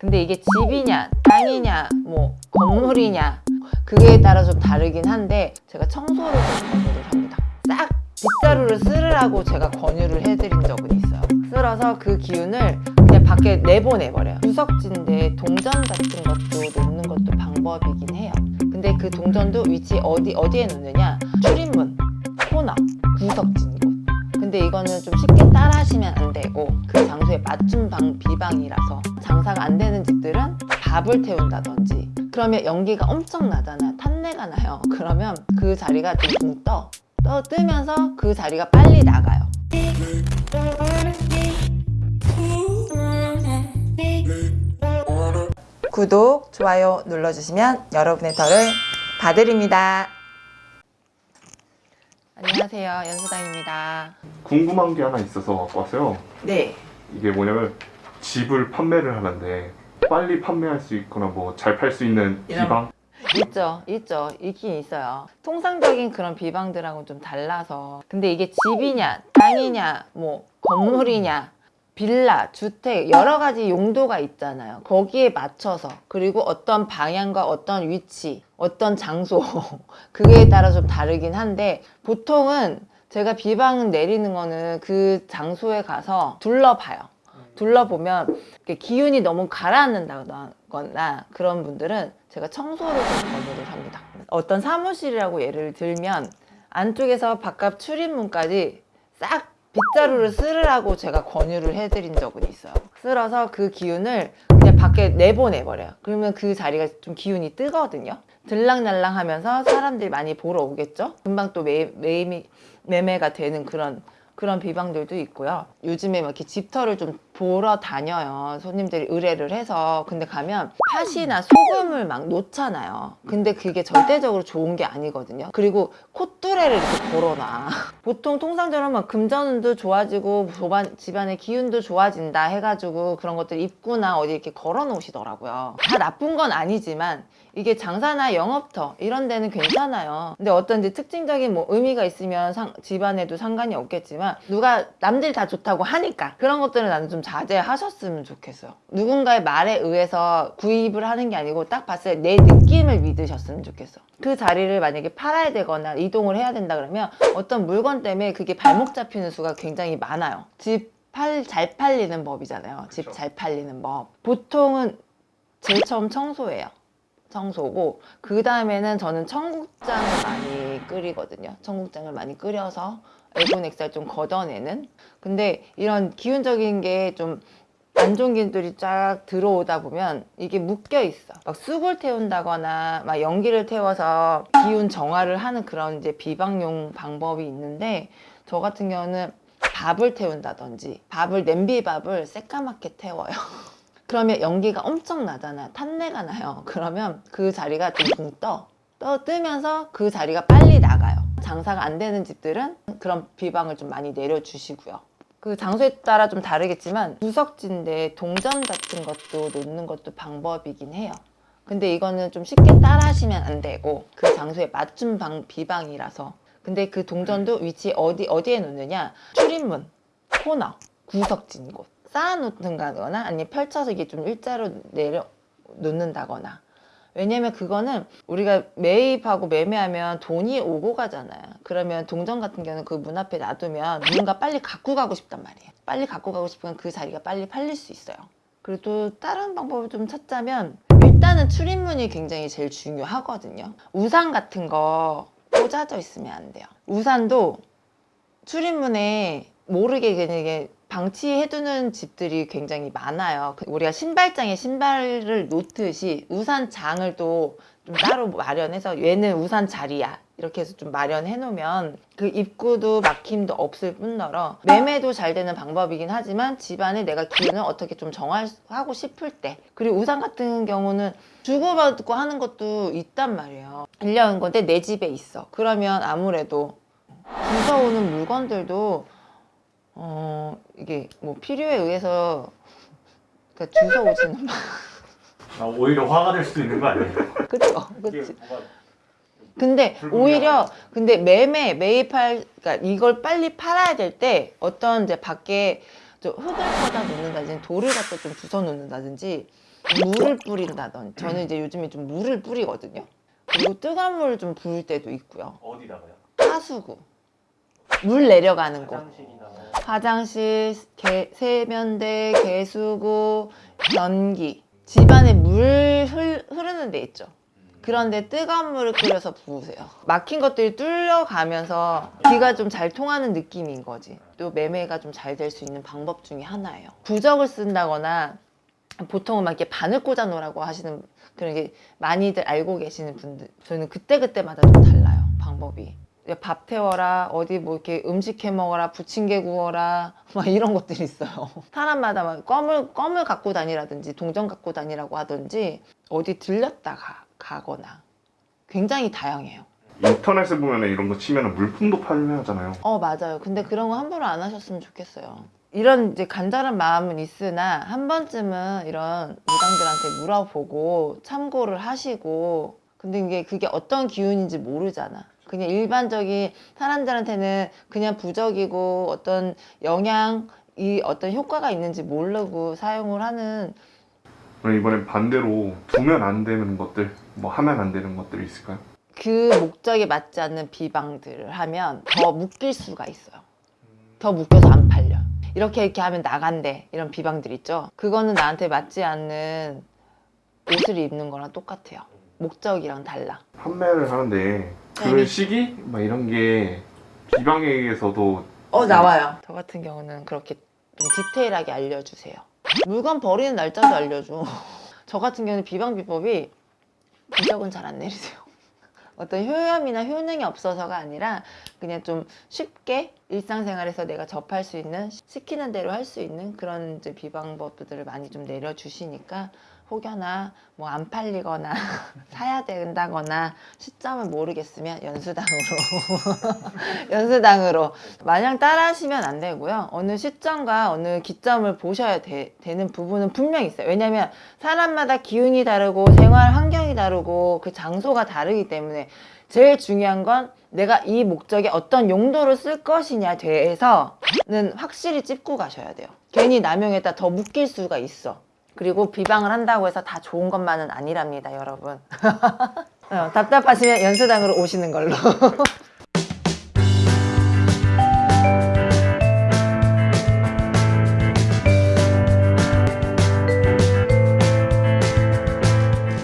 근데 이게 집이냐 땅이냐 뭐 건물이냐 그거에 따라 좀 다르긴 한데 제가 청소를 좀 권유를 합니다. 싹 빗자루를 쓸으라고 제가 권유를 해드린 적은 있어요. 쓸어서 그 기운을 그냥 밖에 내보내버려요. 구석진데 동전 같은 것도 놓는 것도 방법이긴 해요. 근데 그 동전도 위치 어디, 어디에 놓느냐? 출입문, 코너, 구석진 곳. 근데 이거는 좀 쉽게 따라 하시면 안 되고 그 장소에 맞춤 방 비방이라서 장사가 안 되는 집들은 밥을 태운다든지 그러면 연기가 엄청 나잖아요. 탄내가 나요. 그러면 그 자리가 좀 떠. 떠 뜨면서 그 자리가 빨리 나가요. 구독, 좋아요 눌러주시면 여러분의 덜을 봐드립니다. 안녕하세요. 연수당입니다. 궁금한 게 하나 있어서 갖고 왔어요. 네. 이게 뭐냐면 집을 판매를 하는데 빨리 판매할 수 있거나 뭐 잘 팔 수 있는 비방 있죠, 있죠, 있긴 있어요. 통상적인 그런 비방들하고는 좀 달라서. 근데 이게 집이냐, 땅이냐, 뭐 건물이냐, 빌라, 주택 여러 가지 용도가 있잖아요. 거기에 맞춰서 그리고 어떤 방향과 어떤 위치, 어떤 장소 그거에 따라 좀 다르긴 한데 보통은 제가 비방 내리는 거는 그 장소에 가서 둘러봐요. 둘러보면 기운이 너무 가라앉는다거나 그런 분들은 제가 청소를 좀 권유를 합니다. 어떤 사무실이라고 예를 들면 안쪽에서 바깥 출입문까지 싹 빗자루를 쓸으라고 제가 권유를 해드린 적은 있어요. 쓸어서 그 기운을 그냥 밖에 내보내버려요. 그러면 그 자리가 좀 기운이 뜨거든요. 들락날락 하면서 사람들이 많이 보러 오겠죠? 금방 또 매, 매, 매매가 되는 그런 그런 비방들도 있고요. 요즘에 막 이렇게 집터를 좀 보러 다녀요. 손님들이 의뢰를 해서. 근데 가면 팥이나 소금을 막 놓잖아요. 근데 그게 절대적으로 좋은 게 아니거든요. 그리고 콧뚜레를 이렇게 걸어놔. 보통 통상적으로 막 금전운도 좋아지고 집안의 기운도 좋아진다 해가지고 그런 것들 입구나 어디 이렇게 걸어 놓으시더라고요. 다 나쁜 건 아니지만 이게 장사나 영업터 이런 데는 괜찮아요. 근데 어떤 이제 특징적인 뭐 의미가 있으면 상- 집안에도 상관이 없겠지만 누가 남들이 다 좋다고 하니까 그런 것들은 나는 좀 자제하셨으면 좋겠어요. 누군가의 말에 의해서 구입을 하는 게 아니고 딱 봤을 때 내 느낌을 믿으셨으면 좋겠어. 그 자리를 만약에 팔아야 되거나 이동을 해야 된다 그러면 어떤 물건 때문에 그게 발목 잡히는 수가 굉장히 많아요. 집 팔, 잘 팔리는 법이잖아요. 집 그렇죠. 잘 팔리는 법. 보통은 제일 처음 청소예요. 청소고 그 다음에는 저는 청국장을 많이 끓이거든요. 청국장을 많이 끓여서 애군액살 좀 걷어내는. 근데 이런 기운적인 게 좀 안 좋은 기운들이 쫙 들어오다 보면 이게 묶여 있어. 막 쑥을 태운다거나 막 연기를 태워서 기운 정화를 하는 그런 이제 비방용 방법이 있는데 저 같은 경우는 밥을 태운다든지 밥을 냄비밥을 새까맣게 태워요. 그러면 연기가 엄청 나잖아요. 탄내가 나요. 그러면 그 자리가 좀 떠. 떠 뜨면서 그 자리가 빨리 나가요. 장사가 안 되는 집들은 그런 비방을 좀 많이 내려주시고요. 그 장소에 따라 좀 다르겠지만 구석진데 동전 같은 것도 놓는 것도 방법이긴 해요. 근데 이거는 좀 쉽게 따라 하시면 안 되고 그 장소에 맞춤 방 비방이라서 근데 그 동전도 위치 어디 어디에 놓느냐 출입문 코너 구석진 곳 쌓아놓든가거나 아니면 펼쳐서 이게 좀 일자로 내려 놓는다거나 왜냐면 그거는 우리가 매입하고 매매하면 돈이 오고 가잖아요. 그러면 동전 같은 경우는 그 문 앞에 놔두면 누군가 빨리 갖고 가고 싶단 말이에요. 빨리 갖고 가고 싶으면 그 자리가 빨리 팔릴 수 있어요. 그리고 또 다른 방법을 좀 찾자면 일단은 출입문이 굉장히 제일 중요하거든요. 우산 같은 거 꽂아져 있으면 안 돼요. 우산도 출입문에 모르게 그냥 방치해두는 집들이 굉장히 많아요. 그 우리가 신발장에 신발을 놓듯이 우산장을 또 좀 따로 마련해서 얘는 우산 자리야. 이렇게 해서 좀 마련해 놓으면 그 입구도 막힘도 없을 뿐더러 매매도 잘 되는 방법이긴 하지만 집안에 내가 기운을 어떻게 좀 정하고 싶을 때 그리고 우산 같은 경우는 주고받고 하는 것도 있단 말이에요. 빌려온 건데 내 집에 있어. 그러면 아무래도 주워오는 물건들도 어 이게 뭐 필요에 의해서 그러니까 주워 오지는 마. 아, 오히려 화가 될 수도 있는 거 아니에요? 그치. 뭐가 근데. 오히려 근데 매매 매입할 그러니까 이걸 빨리 팔아야 될 때 어떤 이제 밖에 좀 흙을 퍼다 놓는다든지 돌을 갖다 좀 주워 놓는다든지 물을 뿌린다던 저는 이제 요즘에 좀 물을 뿌리거든요. 그리고 뜨거운 물을 좀 부을 때도 있고요. 어디다가요? 하수구 물 내려가는 곳 화장실, 개- 세면대, 개수구, 변기 집안에 물 흘- 흐르는 데 있죠. 그런데 뜨거운 물을 끓여서 부으세요. 막힌 것들이 뚫려가면서 기가 좀 잘 통하는 느낌인 거지. 또 매매가 좀 잘 될 수 있는 방법 중에 하나예요. 부적을 쓴다거나 보통은 막 이렇게 바늘 꽂아 놓으라고 하시는 그런 게 많이들 알고 계시는 분들 저는 그때그때마다 좀 달라요. 방법이. 밥 태워라, 어디 뭐 이렇게 음식 해 먹어라, 부침개 구워라, 막 이런 것들이 있어요. 사람마다 막 껌을, 껌을 갖고 다니라든지 동전 갖고 다니라고 하든지 어디 들렸다 가, 가거나 굉장히 다양해요. 인터넷에 보면 이런 거 치면 물품도 판매하잖아요. 어, 맞아요. 근데 그런 거 함부로 안 하셨으면 좋겠어요. 이런 이제 간절한 마음은 있으나 한 번쯤은 이런 무당들한테 물어보고 참고를 하시고 근데 이게 그게 어떤 기운인지 모르잖아. 그냥 일반적인 사람들한테는 그냥 부적이고 어떤 영향이 어떤 효과가 있는지 모르고 사용을 하는 그럼 이번엔 반대로 두면 안 되는 것들, 뭐 하면 안 되는 것들이 있을까요? 그 목적에 맞지 않는 비방들을 하면 더 묶일 수가 있어요. 더 묶여서 안 팔려. 이렇게 이렇게 하면 나간대. 이런 비방들 있죠. 그거는 나한테 맞지 않는 옷을 입는 거랑 똑같아요. 목적이랑 달라. 판매를 하는데 그 네. 시기 막 이런 게 비방에게서도 어 나와요. 저 같은 경우는 그렇게 좀 디테일하게 알려주세요. 물건 버리는 날짜도 알려줘. 저 같은 경우는 비방 비법이 부적은 잘 안 내리세요. 어떤 효염이나 효능이 없어서가 아니라 그냥 좀 쉽게 일상생활에서 내가 접할 수 있는 시키는 대로 할 수 있는 그런 이제 비방법들을 많이 좀 내려주시니까 혹여나 뭐 안 팔리거나 사야 된다거나 시점을 모르겠으면 연수당으로 연수당으로 마냥 따라 하시면 안 되고요. 어느 시점과 어느 기점을 보셔야 되, 는 부분은 분명히 있어요. 왜냐하면 사람마다 기운이 다르고 생활 환경이 다르고 그 장소가 다르기 때문에 제일 중요한 건 내가 이 목적에 어떤 용도로 쓸 것이냐에 대해서는 확실히 찝고 가셔야 돼요. 괜히 남용했다 더 묶일 수가 있어. 그리고 비방을 한다고 해서 다 좋은 것만은 아니랍니다, 여러분. 어, 답답하시면 연수당으로 오시는 걸로.